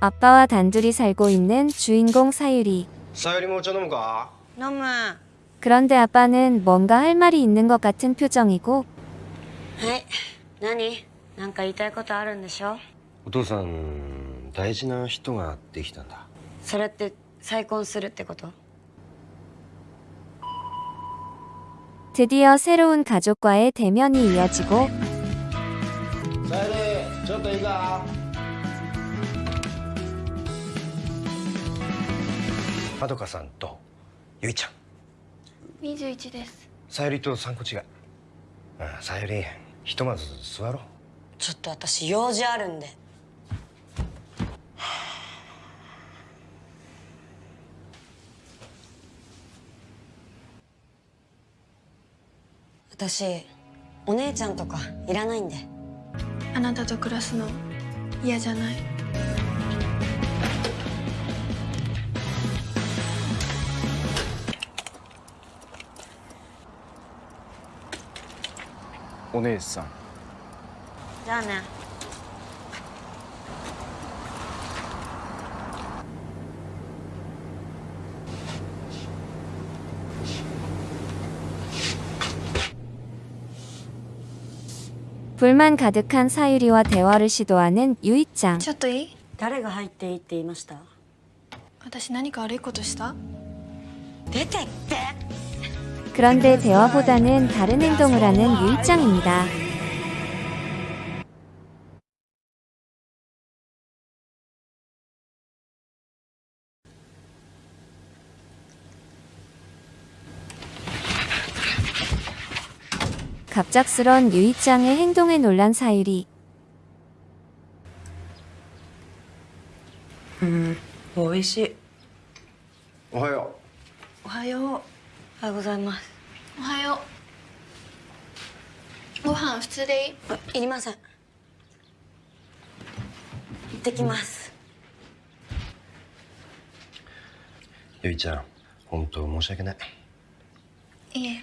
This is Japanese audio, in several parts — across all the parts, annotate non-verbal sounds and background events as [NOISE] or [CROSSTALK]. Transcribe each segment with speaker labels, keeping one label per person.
Speaker 1: 아빠와 단둘이 살고 있는 주인공 사유리.
Speaker 2: さゆりもお茶飲むか
Speaker 3: 飲むは
Speaker 1: 그런데 아빠는 뭔가 할 말이 있는 것 같은 표정이고
Speaker 3: い何なんか言いたいことあるんでしょ
Speaker 2: お父さん大事な人ができたんだ
Speaker 3: それって再婚するってこと
Speaker 1: 드디어 새로운 가족과의 대면이 이어지고
Speaker 2: さゆり ちょっといいか？まどかさんとゆいちゃん。
Speaker 4: 21です。
Speaker 2: さゆりと3個違いうんさゆりひとまず座ろう。
Speaker 3: ちょっと私用事あるんで。私お姉ちゃんとかいらないんで
Speaker 4: あなたと暮らすの嫌じゃない？
Speaker 5: お姉さん
Speaker 3: じゃあね
Speaker 1: 불만 가득한 사유리와 대화를 시도하는 유이짱.
Speaker 4: ちょっといい
Speaker 3: 誰が入っていいって言いました
Speaker 4: 私何か悪いことした
Speaker 3: 出てって
Speaker 1: 그런데 대화보다는 다른 행동을 하는 유이짱입니다. 갑작스런 유이짱의 행동에 놀란 사유리.
Speaker 3: うん美味しい
Speaker 2: おはよ
Speaker 4: おはよう
Speaker 3: おはようございます
Speaker 4: おはようご飯普通でいい
Speaker 3: あいりません行ってきます
Speaker 2: うゆいちゃん本当申し訳ない
Speaker 4: いえ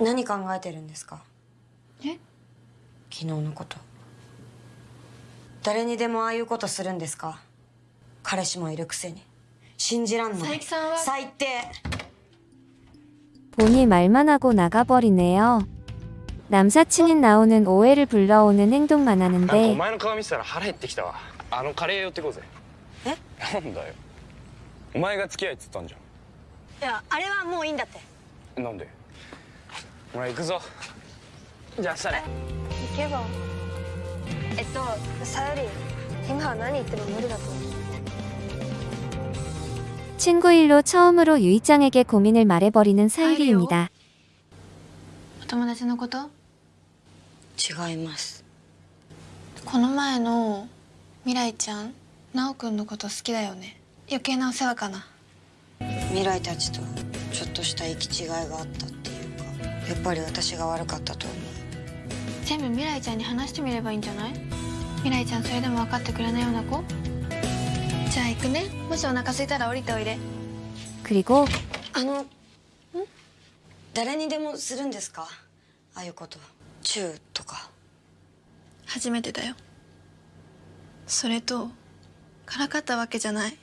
Speaker 3: 何考えてるんですか
Speaker 4: え
Speaker 3: 昨日のこと誰にでもああいうことするんですか彼氏もいるくせに信じらんない
Speaker 4: 佐伯さんは
Speaker 3: 最低
Speaker 1: 보니 말만 하고 나가버리네요. 남사친인 나오는 오해를 불러오는 행동만
Speaker 5: なんかお
Speaker 1: 하는데
Speaker 5: 前の顔見てたら腹減ってきたわあのカレー寄ってこうぜ
Speaker 3: え
Speaker 5: なんだよお前が付き合いっつったんじ
Speaker 3: いやあれはもういいんだって
Speaker 5: ゃんなんで ほら行くぞじゃあ明日ね
Speaker 6: 行けばえっとさゆり今は何言っても無理だと思う
Speaker 1: 친구 일로 처음으로 유이짱에게 고민을 말해버리는 사유리입니다.
Speaker 4: お友達のこと
Speaker 3: 違います
Speaker 4: この前の未来ちゃん奈くんのこと好きだよね余計なお世話かな
Speaker 3: 未来たちとちょっとした行き違いがあったっていうか やっぱり私が悪かったと思う。
Speaker 4: 全部未来ちゃんに話してみればいいんじゃない？未来ちゃんそれでも分かってくれないような子？じゃあ行くね。もしお腹空いたら降りておいで。
Speaker 1: クリコ
Speaker 3: あのん？誰にでもするんですか？ああいうこと。チューとか。
Speaker 4: 初めてだよ。それとからかったわけじゃない。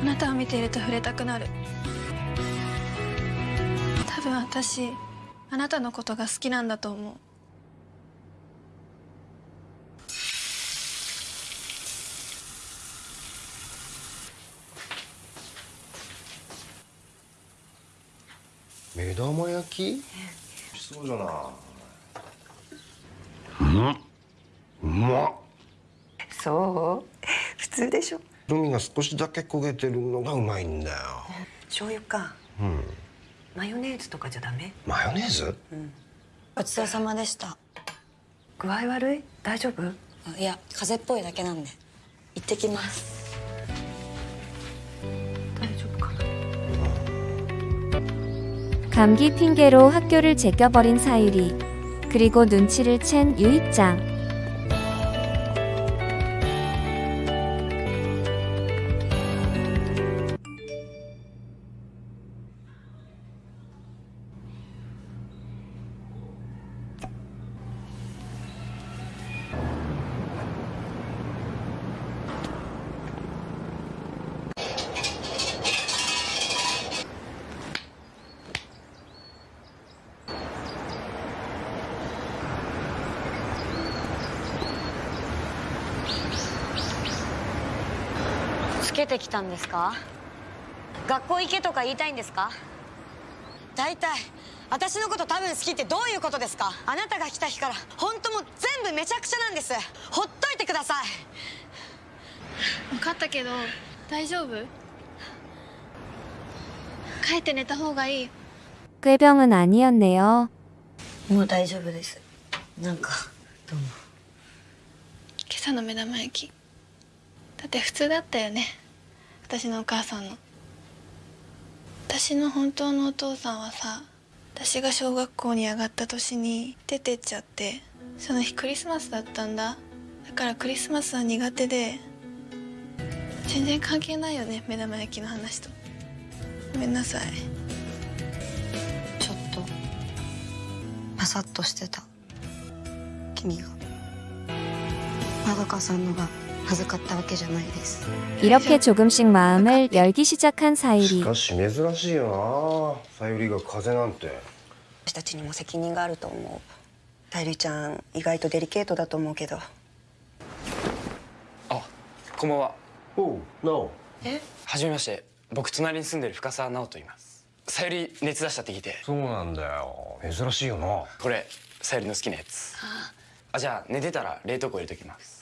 Speaker 4: あなたを見ていると触れたくなる。分私あなたのことが好きなんだと思う。
Speaker 2: 目玉焼き？そうじゃなうん。うまっ
Speaker 3: そう？普通でしょ。
Speaker 2: 海が少しだけ焦げてるのがうまいんだよ。
Speaker 3: 醤油か。
Speaker 2: うん
Speaker 3: マヨネーズとかじゃダメ
Speaker 2: マヨネーズ
Speaker 3: うん ごちそうさまでした
Speaker 7: 具合悪い大丈夫
Speaker 3: あいや風邪っぽいだけなんで行ってきます
Speaker 7: 大丈夫かな
Speaker 1: 감기 핑계로 학교를 제껴버린 사유리. 그리고 눈치를 챈 유입장. ☎
Speaker 3: けてきたんですか学校行けとか言いたいんですか大体私のこと多分好きってどういうことですかあなたが来た日から本当もう全部めちゃくちゃなんですほっといてください
Speaker 4: 分かったけど大丈夫帰って寝た方がいい
Speaker 1: 꾀병은 아니었네요.
Speaker 3: もう大丈夫ですなんかどうも
Speaker 4: 今朝の目玉焼きだって普通だったよね 私のお母さんの。私の本当のお父さんはさ私が小学校に上がった年に出てっちゃってその日クリスマスだったんだ。だからクリスマスは苦手で全然関係ないよね目玉焼きの話と。ごめんなさい。
Speaker 3: ちょっとパサッとしてた。君が。まどかさんのが恥ずかったわけじゃないです
Speaker 1: 이렇게 조금씩 마음을 열기 시작한
Speaker 2: し
Speaker 1: 사유리.
Speaker 2: かし珍しいよなさゆりが風邪なんて
Speaker 8: 私たちにも責任があると思うさゆりちゃん意外とデリケートだと思うけど
Speaker 5: あこんばんは
Speaker 2: おうなお
Speaker 5: はじめまして僕隣に住んでる深澤直と言いますさゆり熱出したって聞いて
Speaker 2: そうなんだよ珍しいよな
Speaker 5: これさゆりの好きなやつあじゃあ寝てたら冷凍庫入れときます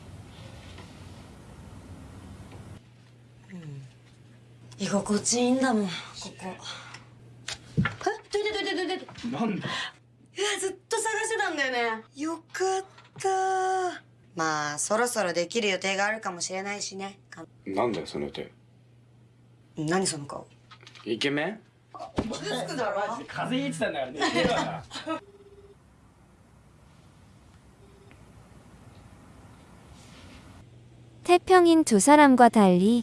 Speaker 3: 心地いいんだもんここえどいてどいてどいて
Speaker 5: なんだ
Speaker 3: いやずっと探してたんだよねよかった
Speaker 8: まあそろそろできる予定があるかもしれないしねか
Speaker 5: なんだよその予定
Speaker 8: 何その顔
Speaker 5: イケメン風邪ひいてたんだからね
Speaker 1: 태평인 두 사람과 달리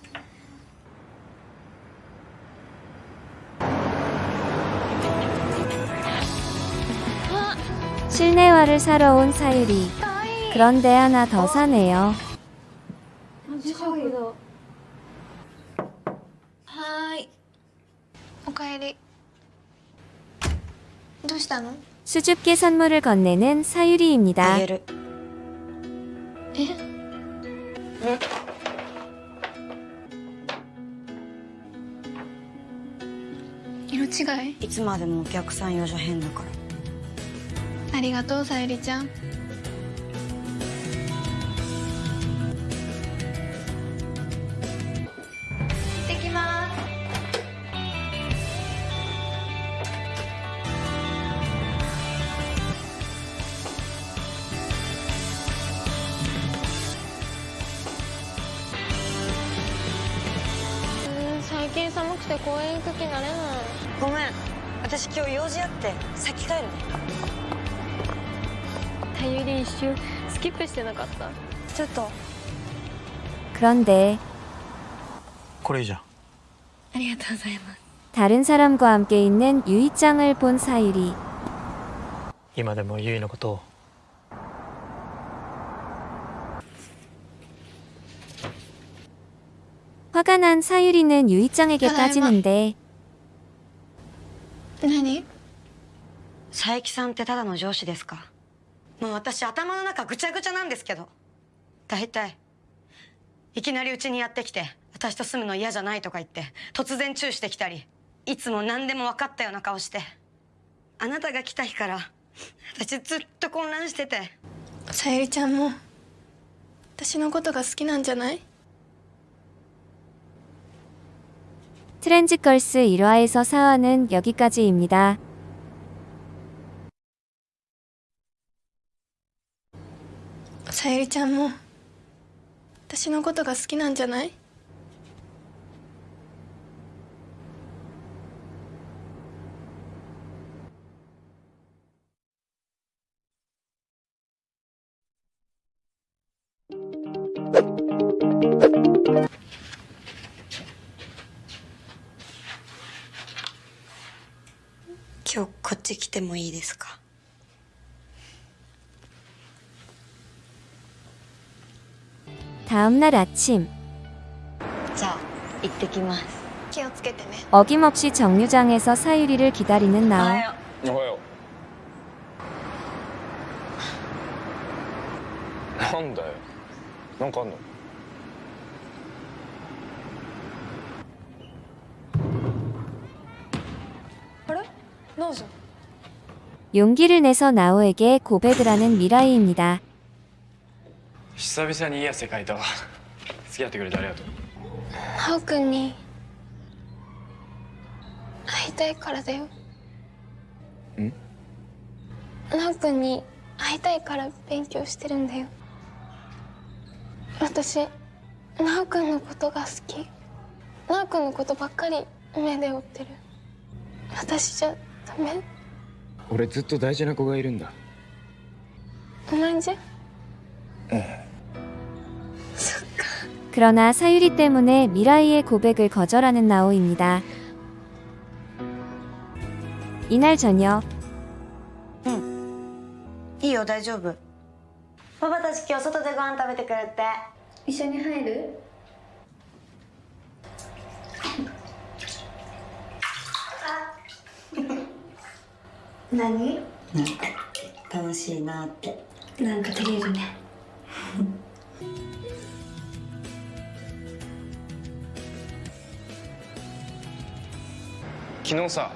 Speaker 1: 실내화를 사러 온 사유리 그런데 하나 더 사네요
Speaker 4: はーいおかえりどうしたの
Speaker 1: 수줍게 선물을 건네는 사유리입니다
Speaker 3: あげる
Speaker 4: え 違い
Speaker 3: いつまでもお客さん用じゃ変だから
Speaker 4: ありがとうさゆりちゃん。行ってきます。
Speaker 6: うん最近寒くて公園行く気なれない。
Speaker 3: ごめん。私今日用事あって先帰るね
Speaker 6: さゆり一瞬スキップしてなかった
Speaker 3: ちょっと
Speaker 1: 그런데
Speaker 9: これいいじゃん
Speaker 6: ありがとうございます
Speaker 1: 다른 사람과 함께 있는 유이짱을 본 사유리.
Speaker 9: 今でもゆいのことを
Speaker 1: 화가 난 사유리는 유이짱에게
Speaker 4: 하나만.
Speaker 1: 따지는데
Speaker 4: 何
Speaker 3: 佐伯さんってただの上司ですか もう私頭の中ぐちゃぐちゃなんですけど大体いきなりうちにやってきて私と住むの嫌じゃないとか言って突然チューしてきたりいつも何でも分かったような顔してあなたが来た日から私ずっと混乱してて
Speaker 4: さゆりちゃんも私のことが好きなんじゃない
Speaker 1: 트랜지걸스 1화에서 4화는 여기까지입니다.
Speaker 4: さゆりちゃんも私のことが好きなんじゃない？
Speaker 3: 今日こっち来てもいいですか？
Speaker 1: 다음날 아침. 어김없이 정류장에서 사유리를 기다리는 나오.
Speaker 6: 뭐요?
Speaker 1: 용기를 내서 나오에게 고백을 하는 미라이입니다.
Speaker 5: 久々にいい汗かいたわ付き合ってくれてありがとう。
Speaker 4: 奈く君に。会いたいからだよ。
Speaker 5: ん？
Speaker 4: 奈く君に会いたいから勉強してるんだよ。私奈く君のことが好き。奈く君のことばっかり目で追ってる。私じゃダメ？
Speaker 5: 俺ずっと大事な子がいるんだ。
Speaker 4: 同じ？ゃん。
Speaker 1: 그러나 사유리 때문에 미라이의 고백을 거절하는 나오입니다. 이날 저녁
Speaker 3: いいよ大丈夫パパたち今日外でご飯食べてくるって
Speaker 4: 一緒に入る何
Speaker 3: なんか楽しいなって
Speaker 4: なんか照れるね
Speaker 5: 昨日さ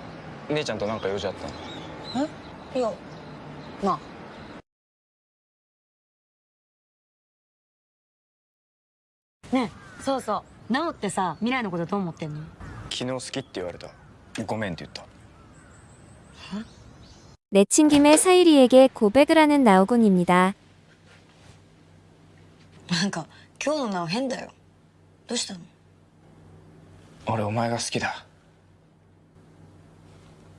Speaker 5: 姉ちゃんとなんか用事あったの
Speaker 3: いやまあねえそうそうなおってさ未来のことどう思ってんの
Speaker 5: 昨日好きって言われたごめんって言った
Speaker 1: 내친 김에 사유리에게 고백을 하는 나오군입니다.
Speaker 3: なんか今日のなお変だよどうしたの
Speaker 5: 俺お前が好きだ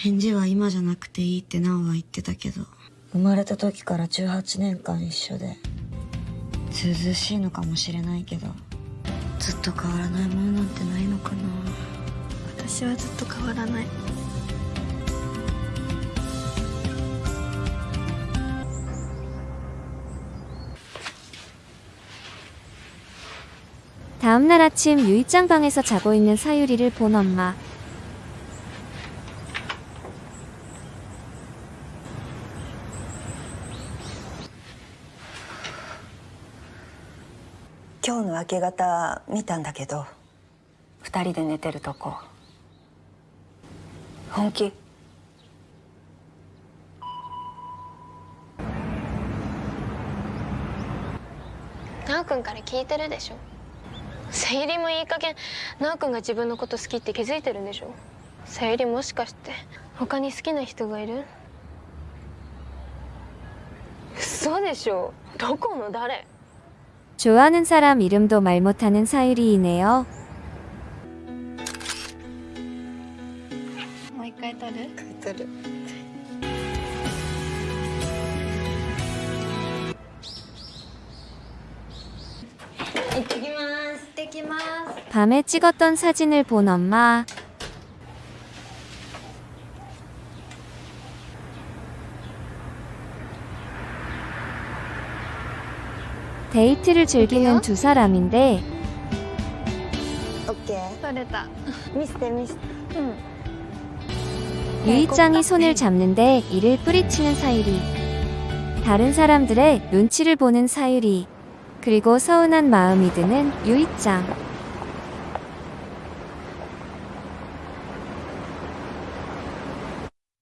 Speaker 3: 返事は今じゃなくていいって奈緒は言ってたけど。生まれた時から18年間一緒で。ずずしいのかもしれないけど。ずっと変わらないものなんてないのかな。
Speaker 4: 私はずっと変わらない。
Speaker 1: 다음날 아침 유이짱 방에서 자고 있는 사유리를 본 엄 마.
Speaker 8: 今日の明け方見たんだけど二人で寝てるとこ。本気？
Speaker 6: なおくんから聞いてるでしょ？さゆりもいい加減なおくんが自分のこと好きって気づいてるんでしょ？さゆりもしかして他に好きな人がいる？嘘でしょ？どこの誰？
Speaker 1: 좋아하는 사람 이름도 말 못하는 사유리이네요. 밤에 찍었던 사진을 본 엄마. 데이트를 즐기는 두 사람인데 유이짱이 손을 잡는데 이를 뿌리치는 사유리. 다른 사람들의 눈치를 보는 사유리. 그리고 서운한 마음이 드는 유이짱.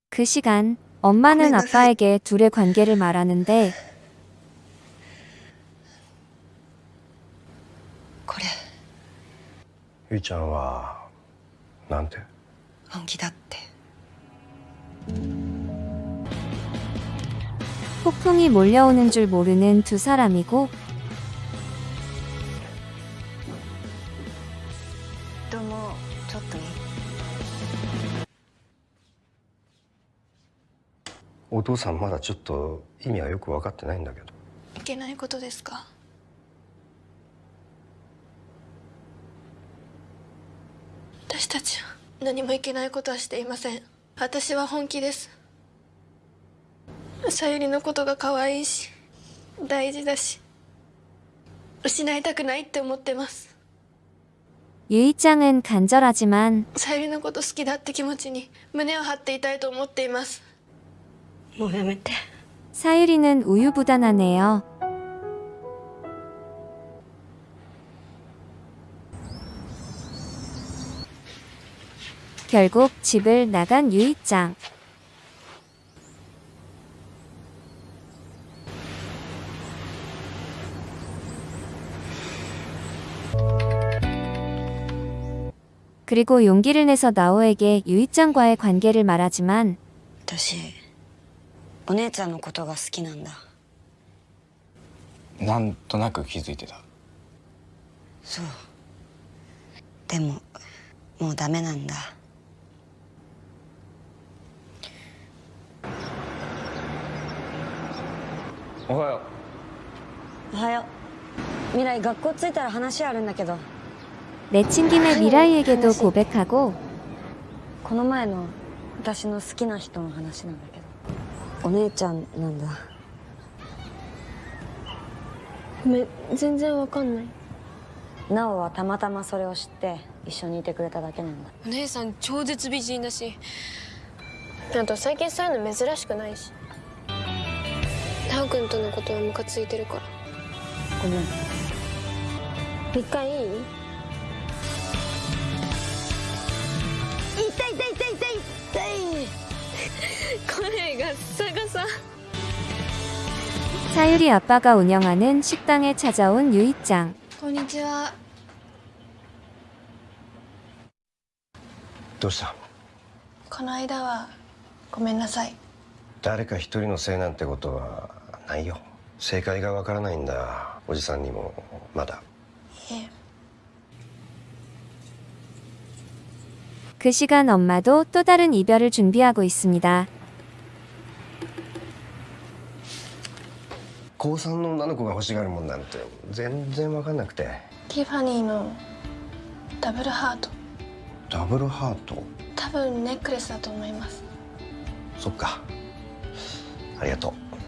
Speaker 1: 그 시간 엄마는 아빠에게 둘의 관계를 말하는데
Speaker 2: ゆいちゃんはなんて
Speaker 8: 本気だって
Speaker 1: 폭풍이 몰려오는 줄 모르는 두 사람이고
Speaker 8: どうもちょっといい
Speaker 2: お父さんまだちょっと意味はよく分かってないんだけど
Speaker 4: いけないことですか 私たちは何もいけないことはしていません私は本気ですさゆりのことが可愛いし大事だし失いたくないって思ってます
Speaker 1: 유이짱은 간절하지만
Speaker 4: さゆりのこと好きだって気持ちに胸を張っていたいと思っています
Speaker 8: もうやめて
Speaker 1: 사유리는 우유부단하네요. 결국 집을 나간 유이짱. 그리고 용기를 내서 나오에게 유이짱과의 관계를 말하지만
Speaker 3: 私お姉ちゃんのことが好きなんだ
Speaker 5: なんとなく気づいてた
Speaker 3: そうでももうダメなんだ
Speaker 5: おはよ
Speaker 3: おはよう未来学校着いたら話あるんだけど
Speaker 1: 내친 김에 미라이에게도 고백하고
Speaker 3: この前の私の好きな人の話なんだけどお姉ちゃんなんだ
Speaker 6: ごめん全然わかんない
Speaker 3: なおはたまたまそれを知って一緒にいてくれただけなんだ
Speaker 6: お姉さん超絶美人だしあと最近そういうの珍しくないし タオ君とのことはムカついてるから
Speaker 3: ごめん
Speaker 6: 一回いい
Speaker 3: 痛い痛い痛い痛い痛い
Speaker 6: 声がサガサ
Speaker 1: 사유리 아빠가 운영하는 식당에 찾아온 유이짱.
Speaker 4: こんにちは
Speaker 2: どうした
Speaker 4: この間はごめんなさい
Speaker 2: 誰か一人のせいなんてことは ないよ正解が分からないんだおじさんにもまだ
Speaker 4: いえ
Speaker 1: 그 시간 엄마도 또 다른 이별을 준비하고 있습니다.
Speaker 2: 高3の女の子が欲しがるもんなんて全然分かんなくて
Speaker 4: ティファニーのダブルハート
Speaker 2: ダブルハート
Speaker 4: 多分ネックレスだと思います
Speaker 2: そっかありがとう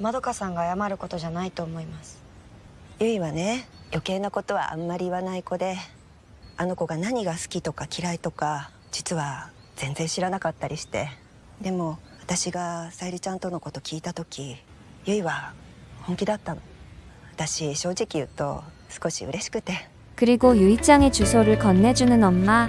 Speaker 3: まどかさんが謝ることじゃないと思います
Speaker 8: ゆいはね余計なことはあんまり言わない子であの子が何が好きとか嫌いとか実は全然知らなかったりしてでも私がさゆりちゃんとのこと聞いた時ゆいは本気だったの私正直言うと少し嬉しくて
Speaker 1: 그리고 유이짱의 주소를 건네주는 엄마.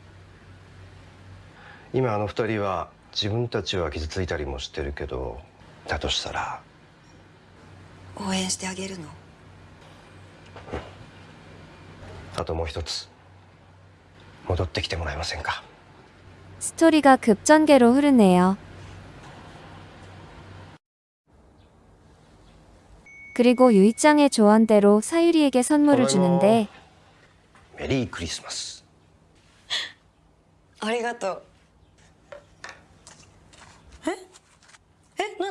Speaker 2: 今あの二人は自分たちは傷ついたりもしてるけどだとしたら
Speaker 8: 応援してあげるの
Speaker 2: あともう一つ戻ってきてもらえませんか
Speaker 1: 스토리가 급전개로 흐르네요. 그리고 유이짱의 조언대로 사유리에게 선물을 주는데
Speaker 2: メリークリスマス[LAUGHS]
Speaker 3: ありがとう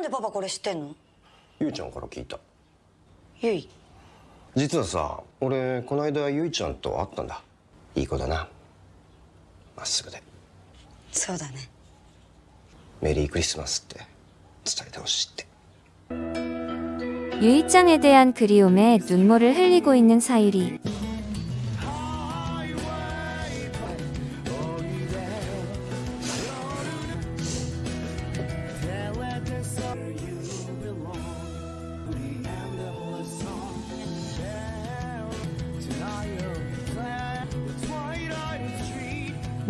Speaker 3: なんでパパこれ知ってんの
Speaker 2: ゆいちゃんから聞いた
Speaker 3: ゆい
Speaker 2: 実はさ俺この間ゆいちゃんと会ったんだいい子だなまっすぐで
Speaker 3: そうだね
Speaker 2: メリークリスマスって伝えてほしいって
Speaker 1: 유이짱에 대한 그리움에 눈물을 흘리고 있는 사유리.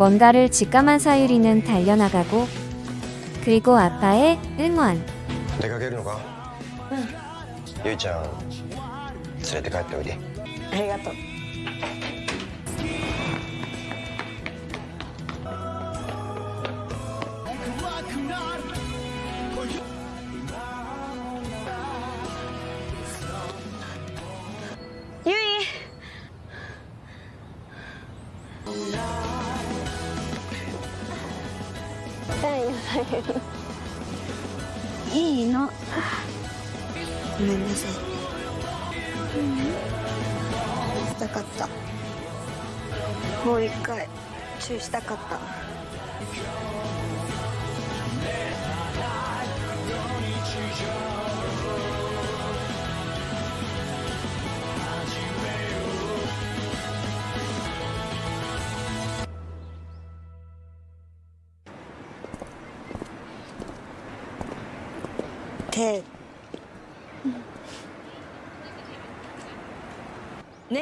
Speaker 1: 뭔가를 직감한 사유리는 달려나가고 그리고 아빠의 응원.
Speaker 2: 出かけるのかうんゆいちゃん連れて帰っておいで
Speaker 3: ありがとう [LAUGHS] い
Speaker 8: いの。ごめんなさい。うん。したかった。もう一回。チューしたかった。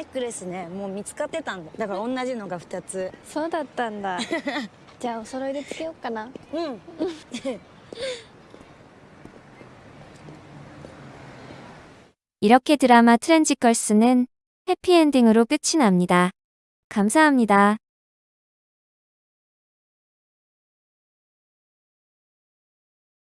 Speaker 3: ネックレスねもう見つかってたんだだから同じのが2つ
Speaker 6: そうだったんだ[LAUGHS] じゃあお揃いでつけようかな
Speaker 3: うん [LAUGHS]
Speaker 1: 이렇게 드라마 트렌지걸스는 해피엔딩으로 끝이 납니다. 감사합니다.